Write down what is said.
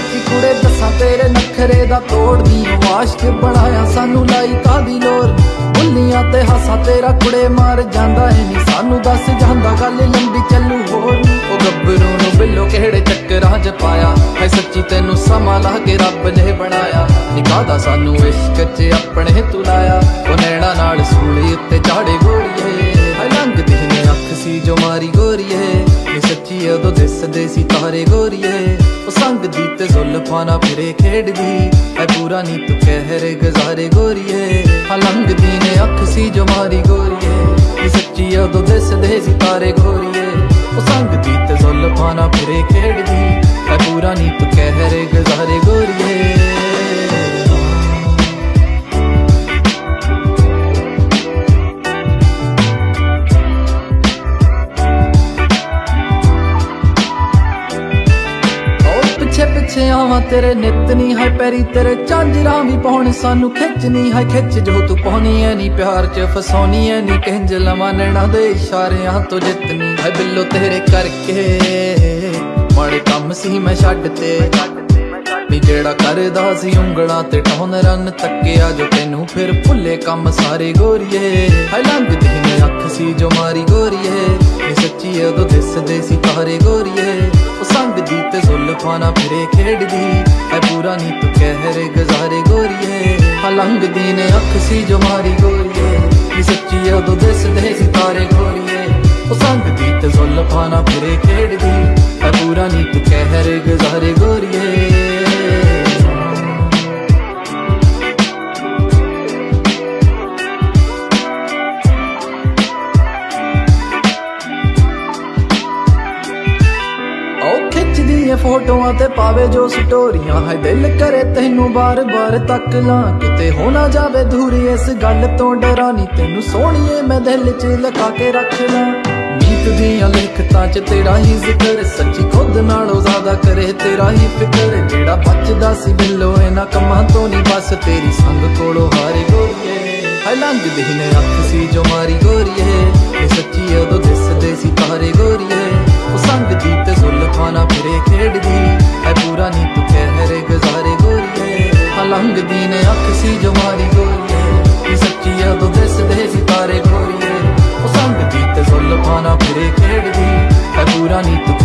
ਬਿਨਾ ਤੇਰੇ ਨਖਰੇ ਦਾ ਤੋੜਦੀ ਆਵਾਸ਼ਕ ਬਣਾਇਆ ਸਾਨੂੰ ਲਾਈ ਕਾਦੀ ਲੋਰ ਬੁੱਲੀਆਂ ਤੇ ਹਾਸਾ ਤੇਰਾ ਕੁੜੇ ਮਾਰ ਜਾਂਦਾ ਏ ਨੀ। ਸਾਨੂੰ ਦੱਸ ਜਾਂਦਾ ਗੱਲ ਲੰਬੀ ਚੱਲੂ ਹੋਰ ਉਹ ਗੱਭਰੂ ਨੂੰ ਬਿੱਲੋ ਕਿਹੜੇ ਚੱਕਰਾਂ 'ਚ ਪਾਇਆ? ਹੈ ਸੱਚੀ ਤੈਨੂੰ ਸਮਾਂ ਲਾ ਕੇ ਰੱਬ ਨੇ ਬਣਾਇਆ। ਨਿਕਾਦਾ ਸਾਨੂੰ ਇਸ਼ਕ 'ਚ ਆਪਣੇ ਤੂੰ ਲਾਇਆ। ਉਹ ਨੈਣਾ ਨਾਲ ਸੂਲੀ ਉੱਤੇ ਚਾੜੇ ਇਹ ਉਦੋਂ ਦਿਸਦੇ ਸੀ ਤਾਰੇ ਗੋਰੀਏ, ਉਹ ਸੰਗ ਦੀ ਤੇ ਜ਼ੁਲਫਾਂ ਨਾ ਫਿਰੇ ਖੇਡਦੀ। ਐ ਪੂਰਾ ਨੀ ਤੂੰ ਕਹਿਰ ਗਜ਼ਾਰੇ ਗੋਰੀਏ, ਹਾਂ ਲੰਘਦੀ ਨੇ ਅੱਖ ਸੀ ਜੋ ਮਾਰੀ ਗੋਰੀਏ। ਇਹ ਸੱਚੀ ਉਦੋਂ ਦਿਸਦੇ ਸੀ ਤਾਰੇ ਗੋਰੀਏ, ਉਹ ਸੰਗ ਦੀ ਤੇ ਜ਼ੁਲਫਾਂ ਨਾ ਫਿਰੇ ਪਿੱਛੇ ਪਿੱਛੇ ਆਵਾਂ, ਤੇਰੇ ਨਿਤ ਨਹੀਂ ਹੈ ਪੈਰੀ ਤੇਰੇ ਚਾਂਜਰਾਂ ਵੀ ਪਾਉਣ, ਸਾਨੂੰ ਖਿੱਚਣੀ ਹੈ ਖਿੱਚ ਜੋ ਤੂੰ ਪਾਉਣੀ ਐ ਨਹੀਂ ਪਿਆਰ ਚ ਫਸਾਉਣੀ ਐ ਨਹੀਂ ਕਿੰਜ ਲਵਾਂ ਨੈਣਾ ਦੇ ਇਸ਼ਾਰਿਆਂ ਤੋਂ ਜਿੱਤਨੀ ਹੈ ਬਿੱਲੋ ਤੇਰੇ ਕਰਕੇ। ਮਾੜੇ ਕੰਮ ਸੀ ਮੈਂ ਛੱਡ ਤੇ, ਨੀ ਜਿਹੜਾ ਕਰਦਾ ਸੀ ਉਂਗਲਾਂ ਤੇ ਟੌਨ ਰਨ ਤੱਕਿਆ, ਜੋ ਤੈਨੂੰ ਫਿਰ ਭੁੱਲੇ ਕੰਮ ਸਾਰੇ ਗੋਰੀਏ। ਹੈ ਲੰਘਦੀ ਨੇ ਅੱਖ ਸੀ ਜੋ ਮਾਰੀ ਗੋਰੀਏ ਇਹ ਸੱਚੀ ਉਦੋਂ ਦਿਸਦੇ ਸੀ ਤਾਰੇ ਤੇ ਫਿਰੇ ਖੇਡਦੀ। ਹੈ ਪੂਰਾ ਨੀ ਤੂੰ ਕਹਿਰ ਗਜ਼ਾਰੇ ਗੋਰੀਏ। ਹਾਂ ਲੰਘਦੀ ਨੇ ਅੱਖ ਸੀ ਜੋ ਮਾਰੀ ਗੋਰੀਏ। ਇਹ ਸੱਚੀ ਉਦੋਂ ਦਿਸਦੇ ਸਿਤਾਰੇ ਗੋਰੀਏ। ਉਹ ਸੰਗ ਦੀ ਤੇ ਜ਼ੁਲਫਾਂ ਫਿਰੇ ਖੇਡਦੀ। ਐ ਪੂਰਾ ਨੀ ਤੂੰ ਕਹਿਰ ਗੁਜ਼ਾਰੇ ਗੋਰੀਏ। ਖਿੱਚਦੀ ਫੋਟੋਆਂ ਤੇ ਪਾਵੇ ਜੋ ਸਟੋਰੀਆਂ। ਹੈ ਦਿਲ ਕਰੇ ਤੈਨੂੰ ਬਾਰ-ਬਾਰ ਤੱਕ ਲਾਂ ਕਿਤੇ ਹੋ ਨਾ ਜਾਵੇ ਦੂਰੀ ਇਸ ਗੱਲ ਤੋਂ ਡਰਾਂ ਤੈਨੂੰ ਸੋਹਣੀਏ ਮੈਂ ਦਿਲ 'ਚ ਲਗਾ ਕੇ ਰੱਖ ਲਾਂ। ਨੀਤ ਦੀਆਂ ਲਿਖਤਾਂ 'ਚ ਤੇਰਾ ਹੀ ਜ਼ਿਕਰ, ਸੱਚੀ ਖੁਦ ਨਾਲੋਂ ਜ਼ਿਆਦਾ ਕਰੇ ਤੇਰਾ ਹੀ ਫਿਕਰ। ਜਿਹੜਾ ਬਚਦਾ ਸੀ ਬਿੱਲੋ ਇਹਨਾਂ ਕੰਮਾਂ ਤੋਂ ਨਹੀਂ ਬਸ ਤੇਰੀ ਸੰਗ ਕੋਲੋਂ ਹਾਰੇ ਗੋਰੀਏ। ਹੈ ਲੰਘਦੀ ਨੇ ਅੱਖ ਸੀ ਜੋ ਮਾਰੀ ਗੋਰੀਏ। ਤਾਰੇ